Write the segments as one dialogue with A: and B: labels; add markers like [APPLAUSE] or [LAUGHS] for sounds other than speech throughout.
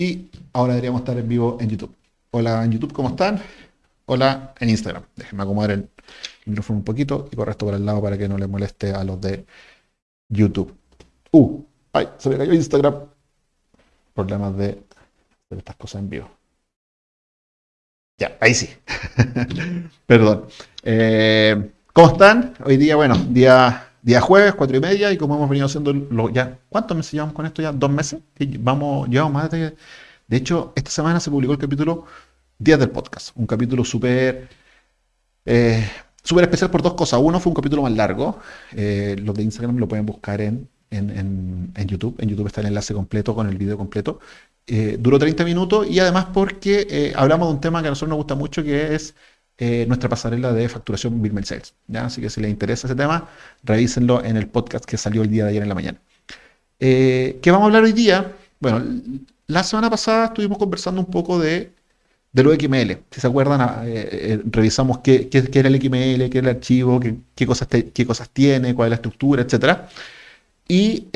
A: Y ahora deberíamos estar en vivo en YouTube. Hola en YouTube, ¿cómo están? Hola en Instagram. Déjenme acomodar el micrófono un poquito y correr esto por el lado para que no le moleste a los de YouTube. Uh, ay, se me cayó Instagram. Problemas de estas cosas en vivo. Ya, ahí sí. [LAUGHS] Perdón. Eh, ¿Cómo están? Hoy día, bueno, día Día jueves, cuatro y media, y como hemos venido haciendo ya, ¿cuántos meses llevamos con esto ya? ¿Dos meses? Vamos, llevamos más de... De hecho, esta semana se publicó el capítulo Días del Podcast, un capítulo súper... Eh, súper especial por dos cosas. Uno fue un capítulo más largo. Eh, los de Instagram lo pueden buscar en, en, YouTube. En YouTube está el enlace completo con el video completo. Eh, duró 30 minutos y además porque hablamos de un tema que a nosotros nos gusta mucho que es eh, nuestra pasarela de facturación Bill Sales. ¿ya? Así que si les interesa ese tema, revísenlo en el podcast que salió el día de ayer en la mañana. Eh, ¿Qué vamos a hablar hoy día? Bueno, la semana pasada estuvimos conversando un poco de, de XML. Si se acuerdan, ah, eh, revisamos qué, qué, era el XML, qué era el archivo, qué, qué cosas, qué cosas tiene, cuál es la estructura, etc. Y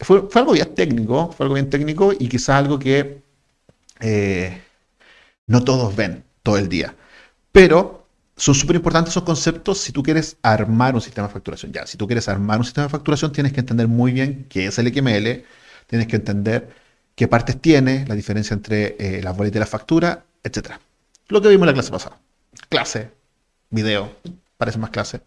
A: fue, fue, algo bien técnico, fue algo bien técnico y quizás algo que no todos ven todo el día. Pero son súper importantes esos conceptos si tú quieres armar un sistema de facturación. Ya, si tú quieres armar un sistema de facturación, tienes que entender muy bien qué es el XML, tienes que entender qué partes tiene, la diferencia entre eh, las boletas y la factura, etc. Lo que vimos en la clase pasada. Clase, video, parece más clase.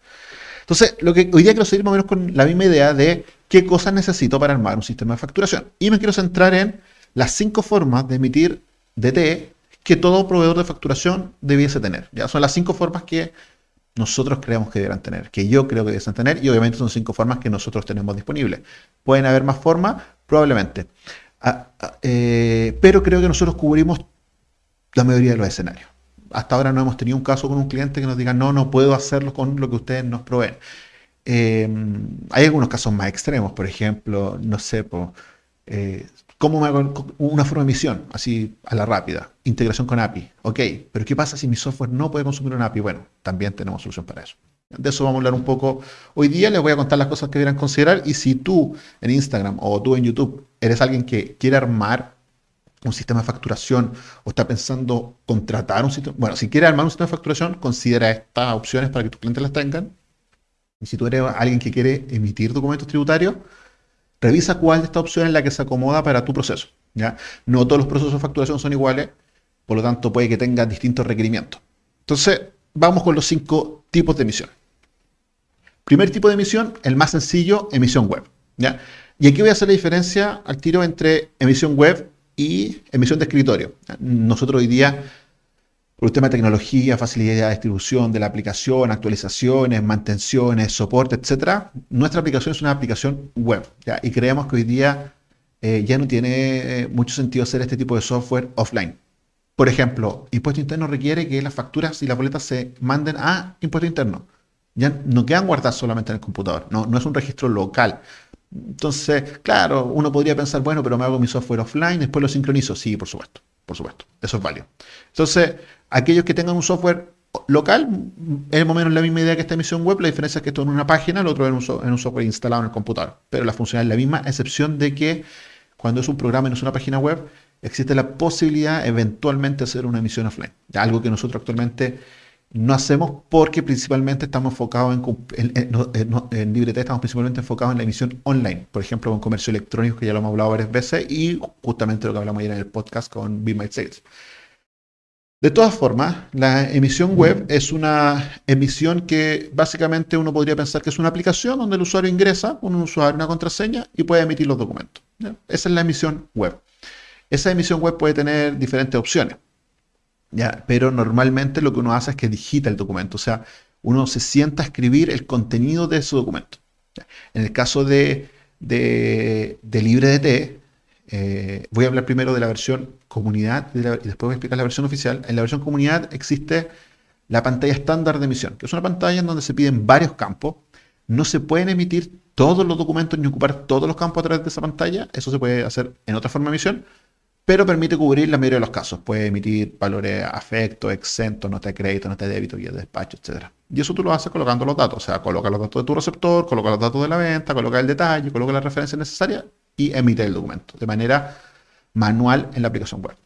A: Entonces, lo que hoy día quiero seguir más o menos con la misma idea de qué cosas necesito para armar un sistema de facturación. Y me quiero centrar en las cinco formas de emitir DT que todo proveedor de facturación debiese tener. Ya son las cinco formas que nosotros creemos que deberán tener, que yo creo que debiesen tener, y obviamente son cinco formas que nosotros tenemos disponibles. ¿Pueden haber más formas? Probablemente. Ah, ah, eh, pero creo que nosotros cubrimos la mayoría de los escenarios. Hasta ahora no hemos tenido un caso con un cliente que nos diga, no, no puedo hacerlo con lo que ustedes nos proveen. Eh, hay algunos casos más extremos, por ejemplo, no sé, por, eh, ¿Cómo una forma de emisión? Así a la rápida. Integración con API. Ok, pero ¿qué pasa si mi software no puede consumir una API? Bueno, también tenemos solución para eso. De eso vamos a hablar un poco. Hoy día les voy a contar las cosas que deberán considerar y si tú en Instagram o tú en YouTube eres alguien que quiere armar un sistema de facturación o está pensando contratar un sistema, bueno, si quiere armar un sistema de facturación, considera estas opciones para que tus clientes las tengan. Y si tú eres alguien que quiere emitir documentos tributarios, Revisa cuál de estas opciones es la que se acomoda para tu proceso. ¿ya? No todos los procesos de facturación son iguales, por lo tanto puede que tengan distintos requerimientos. Entonces, vamos con los cinco tipos de emisión. Primer tipo de emisión, el más sencillo, emisión web. ¿ya? Y aquí voy a hacer la diferencia al tiro entre emisión web y emisión de escritorio. Nosotros hoy día por un tema de tecnología, facilidad de distribución de la aplicación, actualizaciones, mantenciones, soporte, etc. Nuestra aplicación es una aplicación web y creemos que hoy día eh, ya no tiene eh, mucho sentido hacer este tipo de software offline. Por ejemplo, impuesto interno requiere que las facturas y las boletas se manden a impuesto interno. Ya no quedan guardadas solamente en el computador, no, no es un registro local. Entonces, claro, uno podría pensar, bueno, pero me hago mi software offline, después lo sincronizo. Sí, por supuesto, por supuesto, eso es válido. Entonces, aquellos que tengan un software local, es más o menos la misma idea que esta emisión web, la diferencia es que esto es en una página, el otro en un, en un software instalado en el computador, pero la funcionalidad es la misma, excepción de que cuando es un programa y no es una página web, existe la posibilidad eventualmente de hacer una emisión offline, algo que nosotros actualmente no hacemos porque principalmente estamos enfocados en, en, en, LibreT, estamos principalmente enfocados en la emisión online, por ejemplo, con comercio electrónico, que ya lo hemos hablado varias veces, y justamente lo que hablamos ayer en el podcast con Be My Sales. De todas formas, la emisión web es una emisión que básicamente uno podría pensar que es una aplicación donde el usuario ingresa un usuario, una contraseña y puede emitir los documentos. Esa es la emisión web. Esa emisión web puede tener diferentes opciones. ¿ya? Pero normalmente lo que uno hace es que digita el documento, o sea, uno se sienta a escribir el contenido de ese documento. En el caso de, de, de LibreDT, eh, voy a hablar primero de la versión comunidad y después voy a explicar la versión oficial. En la versión comunidad existe la pantalla estándar de emisión, que es una pantalla en donde se piden varios campos. No se pueden emitir todos los documentos ni ocupar todos los campos a través de esa pantalla. Eso se puede hacer en otra forma de emisión, pero permite cubrir la mayoría de los casos. Puede emitir valores afectos, exentos, nota de crédito, nota de débito, guía de despacho, etc. Y eso tú lo haces colocando los datos. O sea, coloca los datos de tu receptor, coloca los datos de la venta, coloca el detalle, coloca las referencias necesarias y emite el documento. De manera manual en la aplicación web.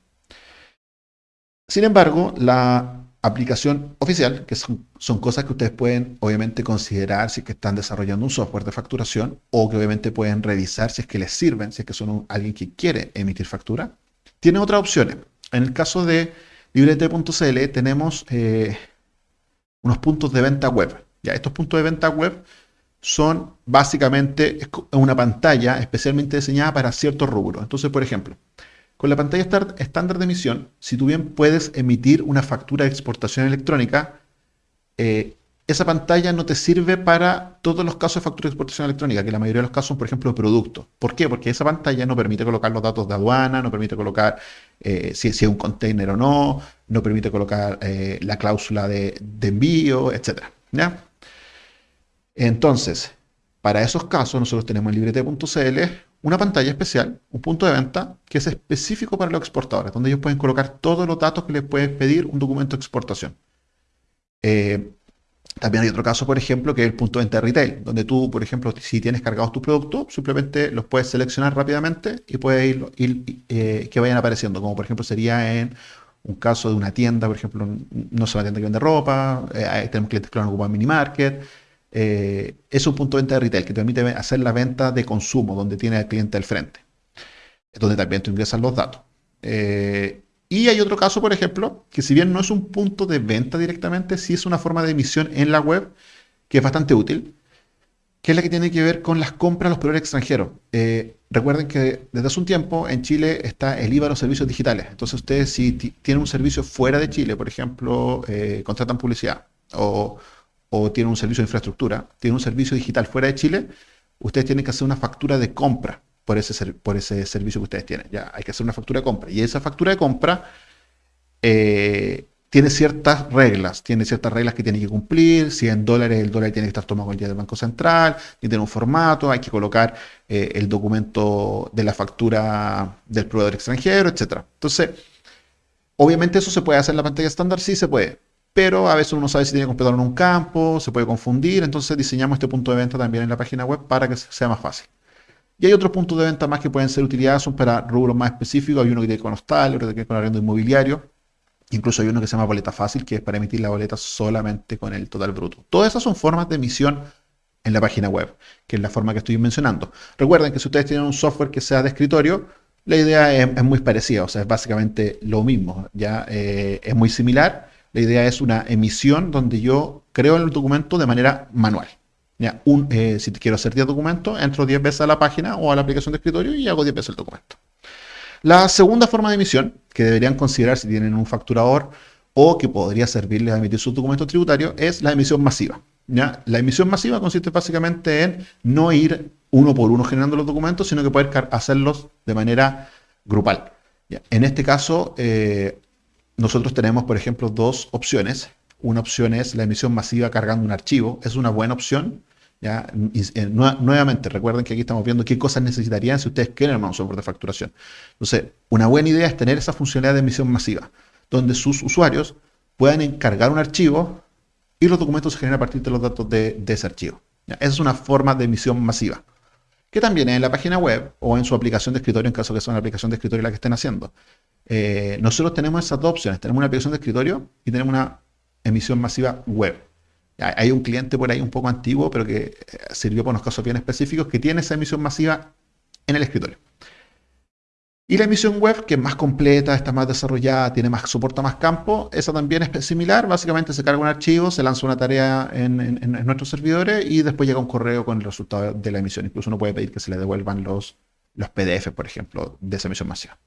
A: Sin embargo, la aplicación oficial, que son, cosas que ustedes pueden obviamente considerar si es que están desarrollando un software de facturación o que obviamente pueden revisar si es que les sirven, si es que son alguien que quiere emitir factura, tiene otras opciones. En el caso de librete.cl tenemos eh, unos puntos de venta web. Ya, estos puntos de venta web son básicamente una pantalla especialmente diseñada para ciertos rubros. Entonces, por ejemplo, con la pantalla estándar de emisión, si tú bien puedes emitir una factura de exportación electrónica, eh, esa pantalla no te sirve para todos los casos de factura de exportación electrónica, que la mayoría de los casos son, por ejemplo, de productos. ¿Por qué? Porque esa pantalla no permite colocar los datos de aduana, no permite colocar eh, si, es un container o no, no permite colocar eh, la cláusula de, envío, etc. ¿ya? Entonces, para esos casos, nosotros tenemos en librete.cl una pantalla especial, un punto de venta, que es específico para los exportadores, donde ellos pueden colocar todos los datos que les puede pedir un documento de exportación. Eh, también hay otro caso, por ejemplo, que es el punto de venta de retail, donde tú, por ejemplo, si tienes cargados tus productos, simplemente los puedes seleccionar rápidamente y puedes ir, eh, que vayan apareciendo, como por ejemplo sería en un caso de una tienda, por ejemplo, no es una tienda que vende ropa, eh, tenemos clientes que lo han ocupado mini market, eh, es un punto de venta de retail que te permite hacer la venta de consumo, donde tiene al cliente al frente, donde también tú ingresas los datos. Eh, y hay otro caso, por ejemplo, que si bien no es un punto de venta directamente, sí es una forma de emisión en la web que es bastante útil, que es la que tiene que ver con las compras a los proveedores extranjeros. Eh, recuerden que desde hace un tiempo en Chile está el IVA de los servicios digitales. Entonces ustedes si tienen un servicio fuera de Chile, por ejemplo, contratan publicidad o o tienen un servicio de infraestructura, tienen un servicio digital fuera de Chile, ustedes tienen que hacer una factura de compra por ese, por ese servicio que ustedes tienen. Ya hay que hacer una factura de compra. Y esa factura de compra eh, tiene ciertas reglas, tiene ciertas reglas que tiene que cumplir. Si en dólares, el dólar tiene que estar tomado el día del Banco Central, tiene un formato, hay que colocar eh, el documento de la factura del proveedor extranjero, etc. Entonces, obviamente eso se puede hacer en la pantalla estándar, sí se puede pero a veces uno sabe si tiene que completarlo en un campo, se puede confundir, entonces diseñamos este punto de venta también en la página web para que sea más fácil. Y hay otros puntos de venta más que pueden ser utilizados para rubros más específicos, hay uno que tiene con hostal, otro que tiene con arriendo inmobiliario, incluso hay uno que se llama boleta fácil, que es para emitir la boleta solamente con el total bruto. Todas esas son formas de emisión en la página web, que es la forma que estoy mencionando. Recuerden que si ustedes tienen un software que sea de escritorio, la idea es, muy parecida, o sea, es básicamente lo mismo, ya eh, es muy similar, la idea es una emisión donde yo creo el documento de manera manual. Eh, si quiero hacer 10 documentos, entro 10 veces a la página o a la aplicación de escritorio y hago 10 veces el documento. La segunda forma de emisión, que deberían considerar si tienen un facturador o que podría servirles a emitir sus documentos tributarios, es la emisión masiva. La emisión masiva consiste básicamente en no ir uno por uno generando los documentos, sino que poder hacerlos de manera grupal. En este caso, eh, nosotros tenemos, por ejemplo, dos opciones. Una opción es la emisión masiva cargando un archivo. Es una buena opción. ¿ya? Eh, nuevamente, recuerden que aquí estamos viendo qué cosas necesitarían si ustedes quieren armar un software de facturación. Entonces, una buena idea es tener esa funcionalidad de emisión masiva, donde sus usuarios puedan encargar un archivo y los documentos se generan a partir de los datos de, ese archivo. Esa es una forma de emisión masiva que también en la página web o en su aplicación de escritorio, en caso que sea una aplicación de escritorio la que estén haciendo. Eh, nosotros tenemos esas dos opciones. Tenemos una aplicación de escritorio y tenemos una emisión masiva web. Hay un cliente por ahí un poco antiguo, pero que eh, sirvió para unos casos bien específicos, que tiene esa emisión masiva en el escritorio. Y la emisión web, que es más completa, está más desarrollada, tiene más, soporta más campo, esa también es similar. Básicamente se carga un archivo, se lanza una tarea en, nuestros servidores y después llega un correo con el resultado de la emisión. Incluso uno puede pedir que se le devuelvan los, los PDF, por ejemplo, de esa emisión masiva.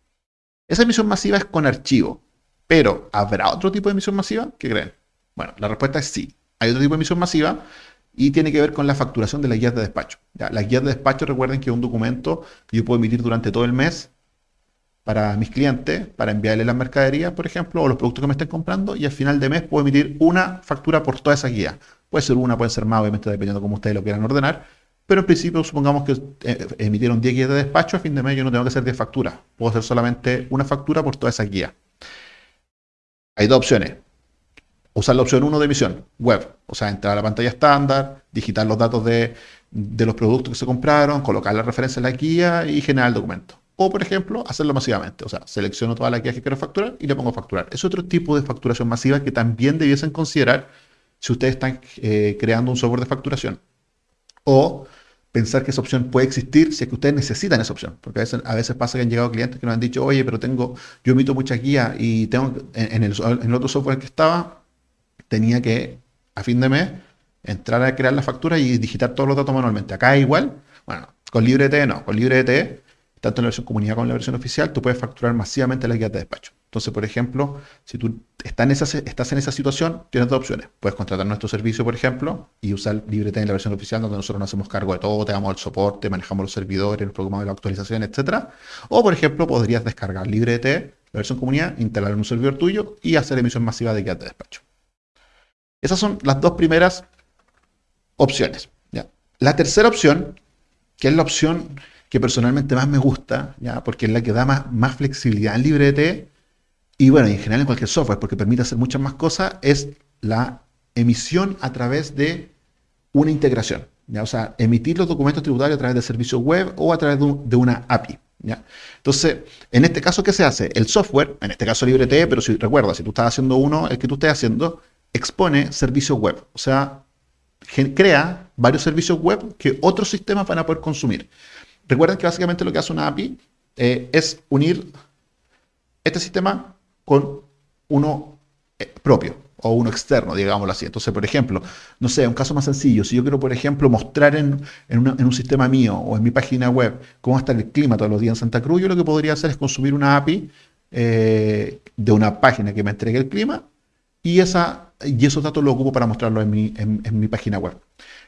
A: Esa emisión masiva es con archivo, pero ¿habrá otro tipo de emisión masiva? ¿Qué creen? Bueno, la respuesta es sí. Hay otro tipo de emisión masiva y tiene que ver con la facturación de las guías de despacho. Las guías de despacho, recuerden que es un documento que yo puedo emitir durante todo el mes para mis clientes, para enviarles las mercaderías, por ejemplo, o los productos que me estén comprando, y al final de mes puedo emitir una factura por toda esa guía. Puede ser una, puede ser más, obviamente, dependiendo de cómo ustedes lo quieran ordenar, pero en principio, supongamos que eh, emitieron 10 guías de despacho, a fin de mes yo no tengo que hacer 10 facturas. Puedo hacer solamente una factura por toda esa guía. Hay dos opciones. Usar la opción 1 de emisión, web. O sea, entrar a la pantalla estándar, digitar los datos de, los productos que se compraron, colocar la referencia en la guía y generar el documento. O, por ejemplo, hacerlo masivamente. O sea, selecciono toda la guía que quiero facturar y le pongo facturar. Es otro tipo de facturación masiva que también debiesen considerar si ustedes están eh, creando un software de facturación. O pensar que esa opción puede existir si es que ustedes necesitan esa opción. Porque a veces, a veces pasa que han llegado clientes que nos han dicho, oye, pero tengo, yo emito mucha guía y tengo, en, el, en el otro software que estaba, tenía que, a fin de mes, entrar a crear la factura y digitar todos los datos manualmente. Acá igual, bueno, con LibreT no, con LibreT, tanto en la versión comunidad como en la versión oficial, tú puedes facturar masivamente las guías de despacho. Entonces, por ejemplo, si tú estás en, esa, situación, tienes dos opciones. Puedes contratar nuestro servicio, por ejemplo, y usar LibreT en la versión oficial, donde nosotros nos hacemos cargo de todo, te damos el soporte, manejamos los servidores, nos preocupamos de la actualización, etc. O, por ejemplo, podrías descargar LibreT, la versión comunidad, instalar en un servidor tuyo y hacer emisión masiva de guías de despacho. Esas son las dos primeras opciones. La tercera opción, que es la opción que personalmente más me gusta, ¿ya? porque es la que da más, flexibilidad en LibreT, y bueno, en general en cualquier software, porque permite hacer muchas más cosas, es la emisión a través de una integración. ¿ya? O sea, emitir los documentos tributarios a través de servicios web o a través de, una API. ¿ya? Entonces, en este caso, ¿qué se hace? El software, en este caso LibreT, pero si recuerda, si tú estás haciendo uno, el que tú estés haciendo, expone servicios web. O sea, crea varios servicios web que otros sistemas van a poder consumir. Recuerden que básicamente lo que hace una API eh, es unir este sistema con uno eh, propio o uno externo, digámoslo así. Entonces, por ejemplo, no sé, un caso más sencillo, si yo quiero, por ejemplo, mostrar en, un sistema mío o en mi página web cómo está el clima todos los días en Santa Cruz, yo lo que podría hacer es consumir una API eh, de una página que me entregue el clima y, esa, y esos datos los ocupo para mostrarlos en mi, en, mi página web.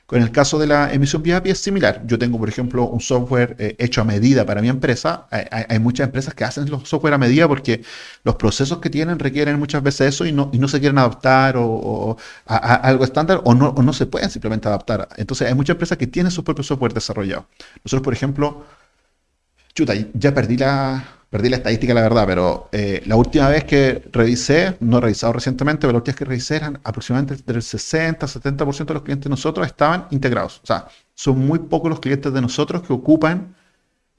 A: Con el caso de la emisión vía API es similar. Yo tengo, por ejemplo, un software eh, hecho a medida para mi empresa. Hay, muchas empresas que hacen los software a medida porque los procesos que tienen requieren muchas veces eso y no, y no se quieren adaptar o, a, algo estándar o no, o no se pueden simplemente adaptar. Entonces hay muchas empresas que tienen su propio software desarrollado. Nosotros, por ejemplo, chuta, ya perdí la, perdí la estadística, la verdad, pero eh, la última vez que revisé, no he revisado recientemente, pero la última vez que revisé eran aproximadamente del 60-70% de los clientes de nosotros estaban integrados. O sea, son muy pocos los clientes de nosotros que ocupan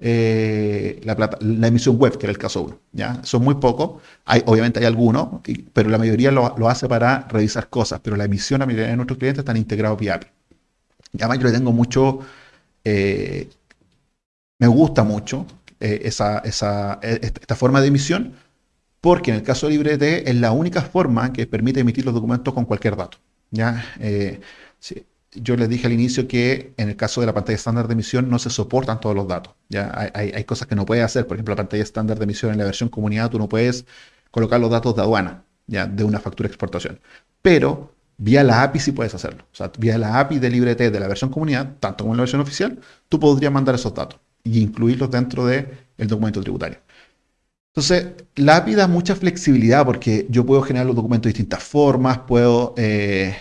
A: eh, la, emisión web, que era el caso 1. ¿ya? Son muy pocos. Obviamente hay algunos, pero la mayoría lo, hace para revisar cosas. Pero la emisión, la mayoría de nuestros clientes están integrados vía API. Y además yo le tengo mucho... Eh, me gusta mucho eh, e, esta forma de emisión, porque en el caso de LibreT es la única forma que permite emitir los documentos con cualquier dato. ¿ya? Eh, yo les dije al inicio que en el caso de la pantalla estándar de emisión no se soportan todos los datos. ¿ya? Hay, hay, cosas que no puedes hacer. Por ejemplo, la pantalla estándar de emisión en la versión comunidad, tú no puedes colocar los datos de aduana ¿ya? de una factura de exportación. Pero vía la API sí puedes hacerlo. Vía la API de LibreT de la versión comunidad, tanto como en la versión oficial, tú podrías mandar esos datos y incluirlos dentro del documento tributario. Entonces, la API da mucha flexibilidad porque yo puedo generar los documentos de distintas formas, puedo eh,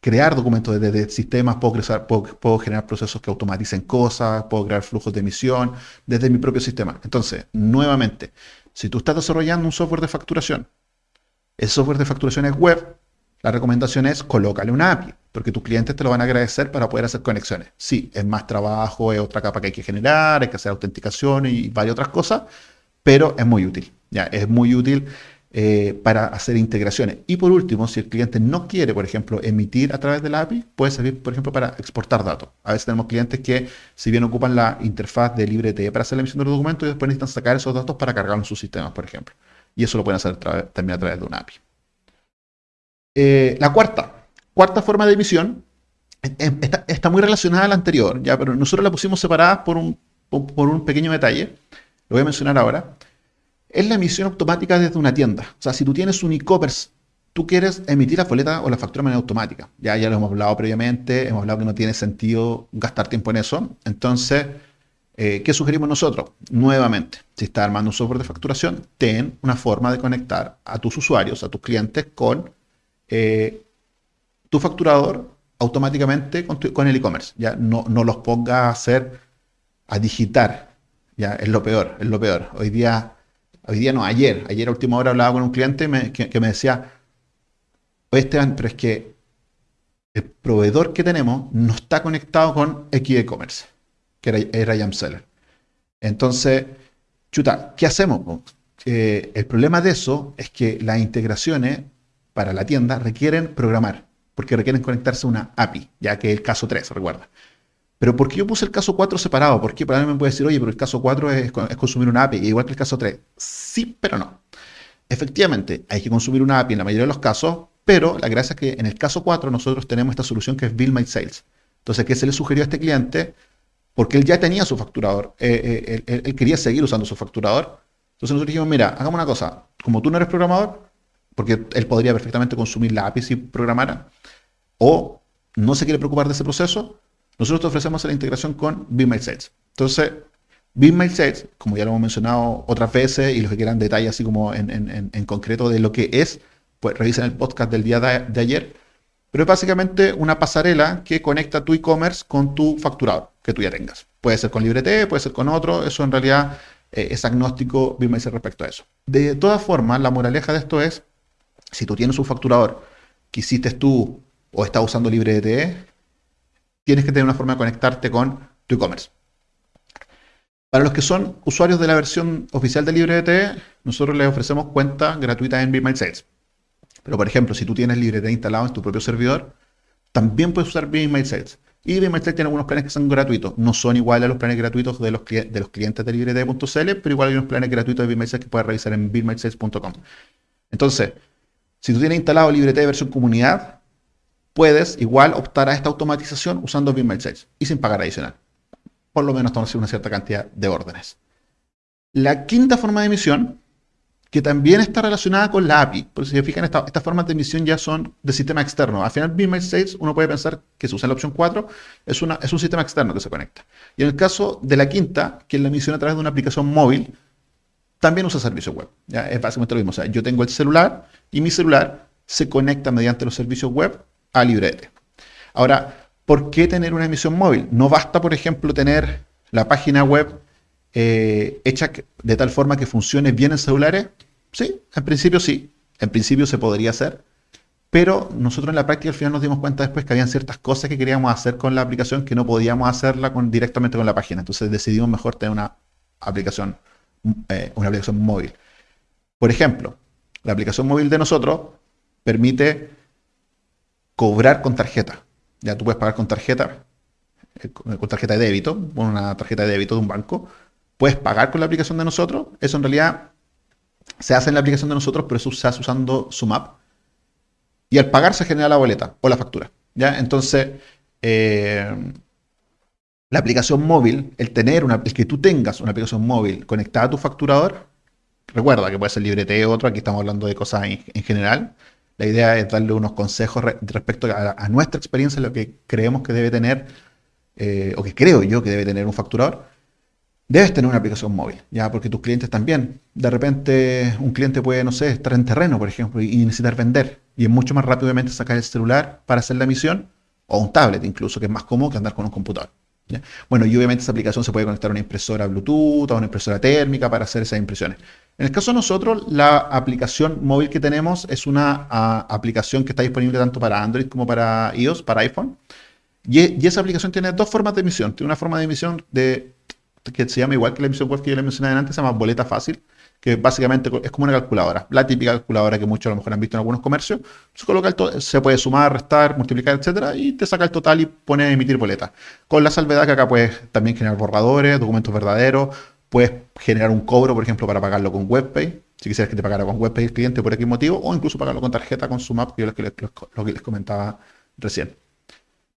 A: crear documentos desde sistemas, puedo, puedo, generar procesos que automaticen cosas, puedo crear flujos de emisión desde mi propio sistema. Entonces, nuevamente, si tú estás desarrollando un software de facturación, el software de facturación es web, la recomendación es colócale una API, porque tus clientes te lo van a agradecer para poder hacer conexiones. Sí, es más trabajo, es otra capa que hay que generar, hay que hacer autenticación y varias otras cosas, pero es muy útil. Ya, es muy útil eh, para hacer integraciones. Y por último, si el cliente no quiere, por ejemplo, emitir a través de la API, puede servir, por ejemplo, para exportar datos. A veces tenemos clientes que, si bien ocupan la interfaz de LibreT para hacer la emisión de los documentos, después necesitan sacar esos datos para cargarlos en sus sistemas, por ejemplo. Y eso lo pueden hacer también a través de una API. Eh, la cuarta, cuarta forma de emisión está, muy relacionada a la anterior, ya, pero nosotros la pusimos separada por un, por un pequeño detalle, lo voy a mencionar ahora, es la emisión automática desde una tienda. O sea, si tú tienes un e-commerce, tú quieres emitir la boleta o la factura de manera automática. Ya, ya lo hemos hablado previamente, hemos hablado que no tiene sentido gastar tiempo en eso. Entonces, eh, ¿qué sugerimos nosotros? Nuevamente, si estás armando un software de facturación, ten una forma de conectar a tus usuarios, a tus clientes con eh, tu facturador automáticamente con, el e-commerce. Ya no, no, los ponga a hacer, a digitar. Ya es lo peor, es lo peor. Hoy día, hoy día no, ayer, ayer a última hora hablaba con un cliente que, me decía, Esteban, pero es que el proveedor que tenemos no está conectado con X e-commerce, que era, era Seller. Entonces, Chuta, ¿qué hacemos? Eh, el problema de eso es que las integraciones para la tienda requieren programar, porque requieren conectarse a una API, ya que es el caso 3, recuerda. Pero ¿por qué yo puse el caso 4 separado? Porque mí me puede decir, oye, pero el caso 4 es, consumir una API, igual que el caso 3. Sí, pero no. Efectivamente, hay que consumir una API en la mayoría de los casos, pero la gracia es que en el caso 4 nosotros tenemos esta solución que es Bill My Sales. Entonces, ¿qué se le sugirió a este cliente? Porque él ya tenía su facturador, eh, eh, él, quería seguir usando su facturador. Entonces nosotros dijimos, mira, hagamos una cosa, como tú no eres programador, porque él podría perfectamente consumir la API si programara, o no se quiere preocupar de ese proceso, nosotros te ofrecemos la integración con Bill My Sales. Entonces, Sales, como ya lo hemos mencionado otras veces, y los que quieran detalles así como en, concreto de lo que es, pues revisen el podcast del día de, ayer. Pero es básicamente una pasarela que conecta tu e-commerce con tu facturador que tú ya tengas. Puede ser con LibreT, puede ser con otro, eso en realidad eh, es agnóstico Bill respecto a eso. De todas formas, la moraleja de esto es, si tú tienes un facturador que hiciste tú o estás usando LibreT, tienes que tener una forma de conectarte con tu e-commerce. Para los que son usuarios de la versión oficial de LibreT, nosotros les ofrecemos cuenta gratuita en BeMailSales. Pero, por ejemplo, si tú tienes LibreT instalado en tu propio servidor, también puedes usar BeMailSales. Y BeMailSales tiene algunos planes que son gratuitos. No son iguales a los planes gratuitos de los, clientes de LibreT.cl, pero igual hay unos planes gratuitos de BeMailSales que puedes revisar en BeMailSales.com. Entonces, si tú tienes instalado LibreT versión comunidad, puedes igual optar a esta automatización usando BeMailSales y sin pagar adicional por lo menos tomar una cierta cantidad de órdenes. La quinta forma de emisión, que también está relacionada con la API, porque si se fijan, estas formas de emisión ya son de sistema externo. Al final, BeamSpace 6, uno puede pensar que se usa la opción 4, es, un sistema externo que se conecta. Y en el caso de la quinta, que es la emisión a través de una aplicación móvil, también usa servicios web. ¿ya? Es básicamente lo mismo. O sea, yo tengo el celular y mi celular se conecta mediante los servicios web a LibreT. Ahora, ¿por qué tener una emisión móvil? No basta, por ejemplo, tener la página web eh, hecha de tal forma que funcione bien en celulares. Sí, en principio sí, en principio se podría hacer, pero nosotros en la práctica al final nos dimos cuenta después que habían ciertas cosas que queríamos hacer con la aplicación que no podíamos hacerla directamente con la página. Entonces decidimos mejor tener una aplicación, eh, una aplicación móvil. Por ejemplo, la aplicación móvil de nosotros permite cobrar con tarjeta. Ya tú puedes pagar con tarjeta, eh, con tarjeta de débito, con una tarjeta de débito de un banco. Puedes pagar con la aplicación de nosotros. Eso en realidad se hace en la aplicación de nosotros, pero eso se hace usando SumUp. Y al pagar se genera la boleta o la factura. ¿ya? Entonces, eh, la aplicación móvil, el tener una, el que tú tengas una aplicación móvil conectada a tu facturador, recuerda que puede ser librete o otro, aquí estamos hablando de cosas en general, la idea es darle unos consejos respecto a, nuestra experiencia, lo que creemos que debe tener, eh, o que creo yo que debe tener un facturador. Debes tener una aplicación móvil, ya, porque tus clientes también. De repente, un cliente puede, no sé, estar en terreno, por ejemplo, y, necesitar vender. Y es mucho más rápidamente sacar el celular para hacer la emisión, o un tablet incluso, que es más cómodo que andar con un computador. Bueno, y obviamente esa aplicación se puede conectar a una impresora Bluetooth, a una impresora térmica para hacer esas impresiones. En el caso de nosotros, la aplicación móvil que tenemos es una aplicación que está disponible tanto para Android como para iOS, para iPhone. Y, esa aplicación tiene dos formas de emisión. Tiene una forma de emisión de, que se llama igual que la emisión web que yo le mencioné antes, se llama boleta fácil, que básicamente es como una calculadora, la típica calculadora que muchos a lo mejor han visto en algunos comercios. Se puede sumar, restar, multiplicar, etcétera, y te saca el total y pone a emitir boleta. Con la salvedad que acá puedes también generar borradores, documentos verdaderos, puedes generar un cobro, por ejemplo, para pagarlo con WebPay, si quisieras que te pagara con WebPay el cliente por X motivo, o incluso pagarlo con tarjeta, con SumUp, que es lo que les, comentaba recién.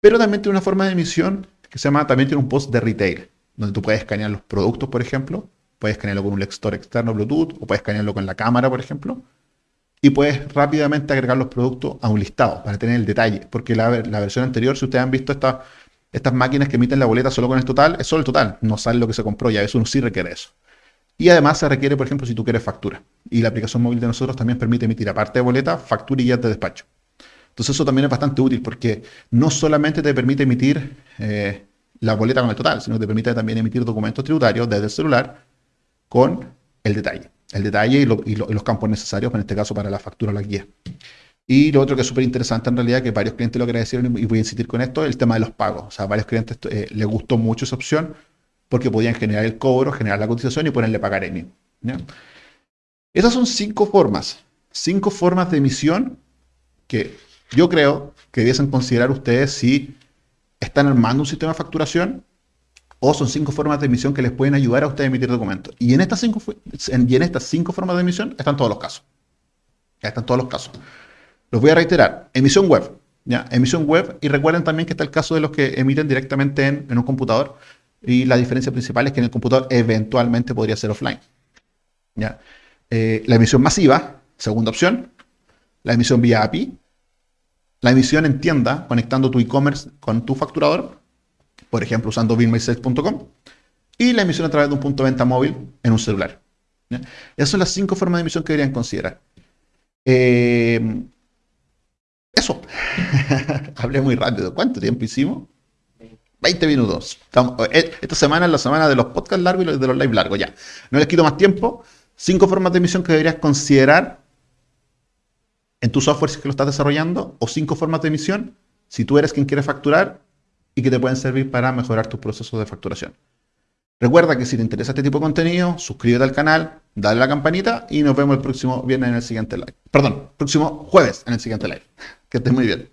A: Pero también tiene una forma de emisión que se llama, también tiene un post de retail, donde tú puedes escanear los productos, por ejemplo, puedes escanearlo con un lector externo Bluetooth, o puedes escanearlo con la cámara, por ejemplo, y puedes rápidamente agregar los productos a un listado para tener el detalle, porque la, la versión anterior, si ustedes han visto esta estas máquinas que emiten la boleta solo con el total, es solo el total, no sale lo que se compró, ya eso uno sí requiere eso. Y además se requiere, por ejemplo, si tú quieres factura. Y la aplicación móvil de nosotros también permite emitir, aparte de boleta, factura y guías de despacho. Entonces eso también es bastante útil porque no solamente te permite emitir eh, la boleta con el total, sino que te permite también emitir documentos tributarios desde el celular con el detalle. El detalle y, los campos necesarios, en este caso para la factura o la guía. Y lo otro que es súper interesante en realidad, que varios clientes lo agradecieron y voy a insistir con esto, es el tema de los pagos. O sea, a varios clientes eh, les gustó mucho esa opción porque podían generar el cobro, generar la cotización y ponerle pagar EMI. Esas son cinco formas, cinco formas de emisión que yo creo que debiesen considerar ustedes si están armando un sistema de facturación o son cinco formas de emisión que les pueden ayudar a ustedes a emitir documentos. Y en estas cinco, y en estas cinco formas de emisión están todos los casos. Ya están todos los casos. Los voy a reiterar. Emisión web. ¿ya? Emisión web. Y recuerden también que está el caso de los que emiten directamente en, un computador. Y la diferencia principal es que en el computador eventualmente podría ser offline. ¿ya? Eh, la emisión masiva, segunda opción. La emisión vía API. La emisión en tienda, conectando tu e-commerce con tu facturador. Por ejemplo, usando billmysales.com. Y la emisión a través de un punto de venta móvil en un celular. Esas son las cinco formas de emisión que deberían considerar. Eh, eso. [LAUGHS] Hablé muy rápido. ¿Cuánto tiempo hicimos? 20 minutos. Eh, esta semana es la semana de los podcasts largos y de los live largos. Ya. No les quito más tiempo. Cinco formas de emisión que deberías considerar en tu software si que lo estás desarrollando. O cinco formas de emisión si tú eres quien quiere facturar y que te pueden servir para mejorar tus procesos de facturación. Recuerda que si te interesa este tipo de contenido, suscríbete al canal, dale a la campanita y nos vemos el próximo viernes en el siguiente live. Perdón, próximo jueves en el siguiente live. [LAUGHS] Que estés muy bien.